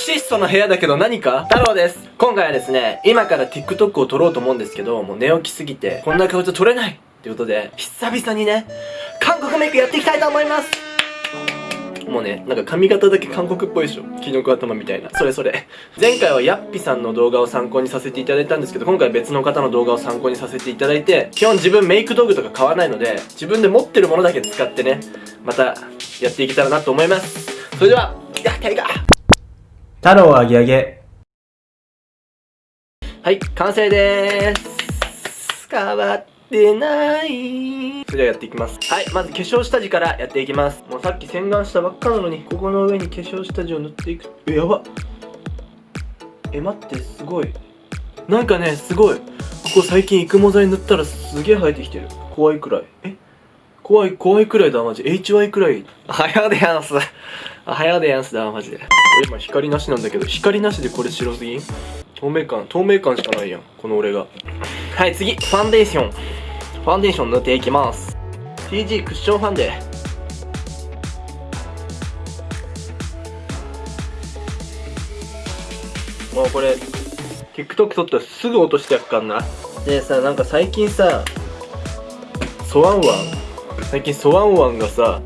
質素の部屋だけど何か？太郎です今回はですね、今から TikTok を撮ろうと思うんですけど、もう寝起きすぎて、こんな顔じゃ撮れないっていうことで、久々にね、韓国メイクやっていきたいと思いますもうね、なんか髪型だけ韓国っぽいでしょキノコ頭みたいな。それそれ。前回はヤッピさんの動画を参考にさせていただいたんですけど、今回別の方の動画を参考にさせていただいて、基本自分メイク道具とか買わないので、自分で持ってるものだけ使ってね、またやっていけたらなと思います。それでは、やっていか太郎あげあげ。はい、完成でーす。変わってない。それではやっていきます。はい、まず化粧下地からやっていきます。もうさっき洗顔したばっかなのに、ここの上に化粧下地を塗っていく。え、やばえ、待って、すごい。なんかね、すごい。ここ最近育毛剤塗ったらすげえ生えてきてる。怖いくらい。え？怖い、怖いくらいだ、マジ。HY くらい。はやでやんす。はやでやんすだ、マジで。これ今光なしなんだけど、光なしでこれ白すぎん透明感、透明感しかないやん。この俺が。はい、次。ファンデーション。ファンデーション塗っていきます。TG クッションファンデ。もうこれ、TikTok 撮ったらすぐ落としてやっかんな。でさ、なんか最近さ、ソワンワン最近ソワンワンがさ、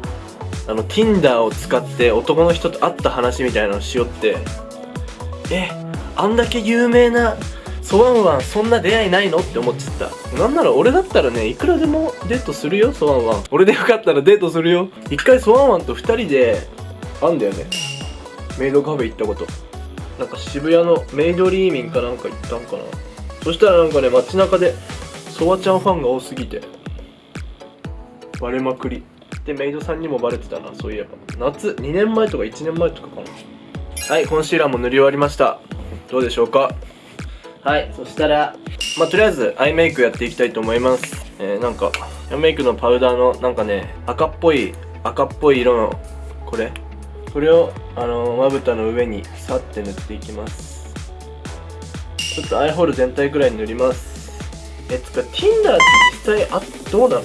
あの Tinder を使って男の人と会った話みたいなのしよって。えあんだけ有名なソワンワンそんな出会いないのって思っちゃった。なんなら俺だったらねいくらでもデートするよソワンワン。俺でよかったらデートするよ。一回ソワンワンと2人で会ったんだよね。メイドカフェ行ったこと。なんか渋谷のメイドリーミンかなんか行ったんかな。そしたらなんかね街中でソワちゃんファンが多すぎて割れまくり。でメイドさんにもバレてたな。そういえば。夏2年前とか1年前とかかな。はいコンシーラーも塗り終わりました。どうでしょうか？はいそしたらまあとりあえずアイメイクやっていきたいと思います。えー、なんかアイメイクのパウダーのなんかね赤っぽい赤っぽい色のこれ？これをあのまぶたの上にさって塗っていきます。ちょっとアイホール全体くらい塗ります。えつか Tinder って実際あどうなの？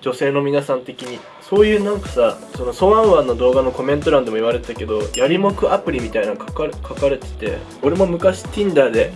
女性の皆さん的に。そういうなんかさそのソワンワンの動画のコメント欄でも言われてたけどやりもくアプリみたいなの書かれ書かれてて俺も昔 Tinder で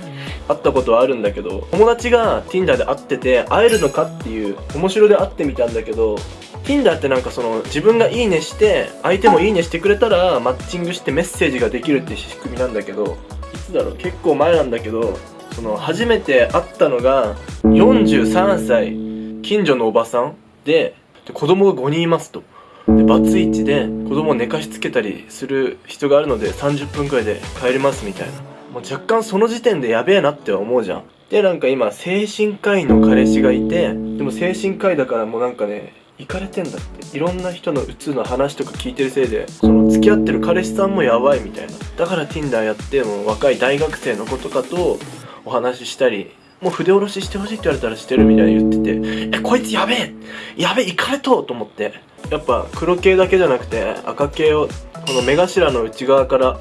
会ったことはあるんだけど友達が Tinder で会ってて会えるのかっていう面白で会ってみたんだけど Tinder ってなんかその自分がいいねして相手もいいねしてくれたらマッチングしてメッセージができるって仕組みなんだけどいつだろう？結構前なんだけどその初めて会ったのが43歳近所のおばさんでで子供が5人いますと。でバツイチで子供を寝かしつけたりする人があるので30分くらいで帰りますみたいな。もう若干その時点でやべえなって思うじゃん。でなんか今精神科医の彼氏がいてでも精神科医だからもうなんかね行かれてんだって。いろんな人のうつの話とか聞いてるせいでその付き合ってる彼氏さんもやばいみたいな。だから Tinder やっても若い大学生の子とかとお話ししたりもう筆下ろししてほしいって言われたらしてるみたいに言ってて、え、こいつやべえやべえ、行かれとと思って。やっぱ黒系だけじゃなくて赤系をこの目頭の内側から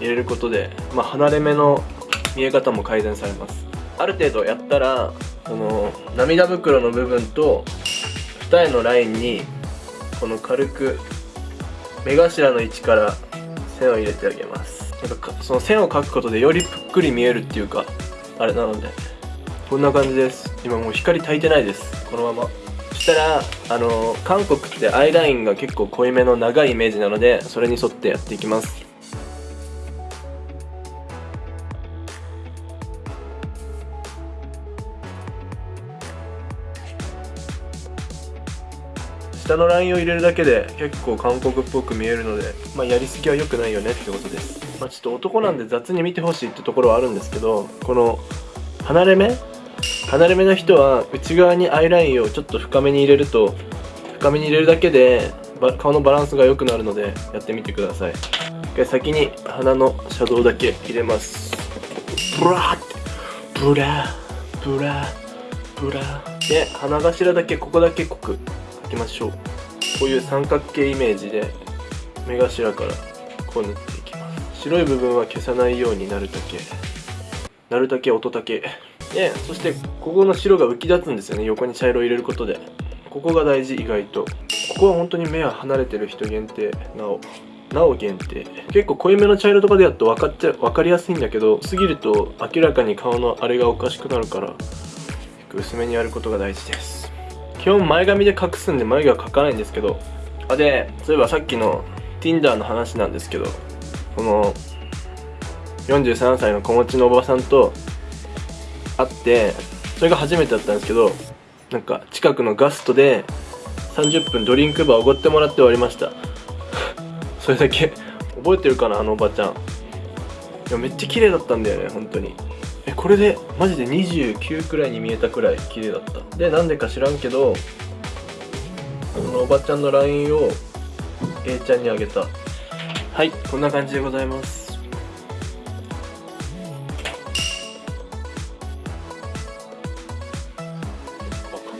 入れることで、まあ、離れ目の見え方も改善されます。ある程度やったらこの涙袋の部分と二重のラインにこの軽く目頭の位置から線を入れてあげます。なんかその線を描くことでよりぷっくり見えるっていうかあれなので。こんな感じです。今もう光焚いてないです。このまま。そしたらあの韓国ってアイラインが結構濃いめの長いイメージなのでそれに沿ってやっていきます。下のラインを入れるだけで結構韓国っぽく見えるので、まあ、やりすぎは良くないよねってことです、まあ、ちょっと男なんで雑に見てほしいってところはあるんですけどこの離れ目離れ目の人は内側にアイラインをちょっと深めに入れると深めに入れるだけで顔のバランスが良くなるのでやってみてください。先に鼻のシャドウだけ入れます。ブラーブラーブラーブラーで鼻頭だけここだけ濃く描きましょう。こういう三角形イメージで目頭からこう塗っていきます。白い部分は消さないようになるだけ。なるだけ音だけ。でそしてここの白が浮き立つんですよね。横に茶色を入れることで。ここが大事意外と。ここは本当に目は離れてる人限定。なおなお限定。結構濃いめの茶色とかでやると分かっちゃ分かりやすいんだけど過ぎると明らかに顔のあれがおかしくなるから薄めにやることが大事です。基本前髪で隠すんで眉毛は描かないんですけど。あでそういえばさっきの Tinder の話なんですけどこの43歳の子持ちのおばさんと会ってそれが初めてだったんですけどなんか近くのガストで30分ドリンクバーおごってもらって終わりました。それだけ。覚えてるかなあのおばちゃん。いやめっちゃ綺麗だったんだよね本当に。えこれでマジで29くらいに見えたくらい綺麗だった。でなんでか知らんけどそのおばちゃんの LINE を A ちゃんにあげた。はいこんな感じでございます。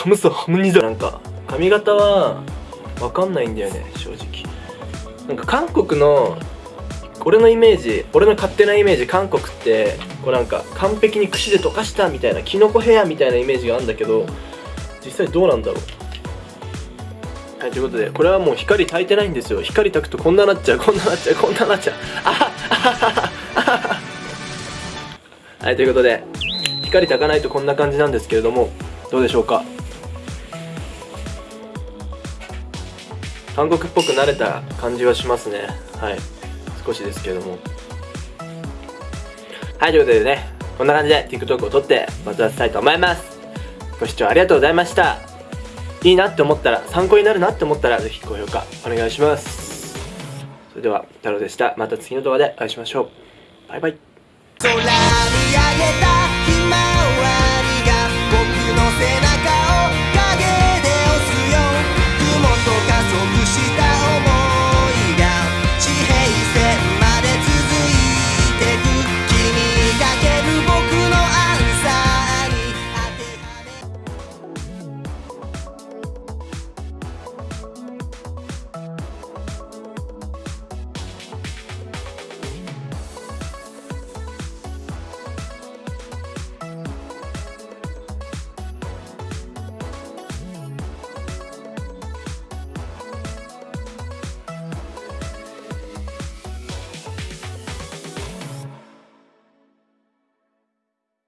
カムサハムニダなんか髪型はわかんないんだよね正直。なんか韓国の俺のイメージ俺の勝手なイメージ韓国ってこうなんか完璧に串で溶かしたみたいなキノコヘアみたいなイメージがあるんだけど実際どうなんだろう。はいということでこれはもう光焚いてないんですよ。光焚くとこんななっちゃうこんななっちゃうこんななっちゃう。あはあはははは。はいということで光焚かないとこんな感じなんですけれどもどうでしょうか？韓国っぽくなれた感じはしますね。はい。少しですけども。はいということでねこんな感じで TikTok を撮ってバズらせたいと思います。ご視聴ありがとうございました。いいなって思ったら参考になるなって思ったらぜひ高評価お願いします。それでは太郎でした。また次の動画でお会いしましょう。バイバイ。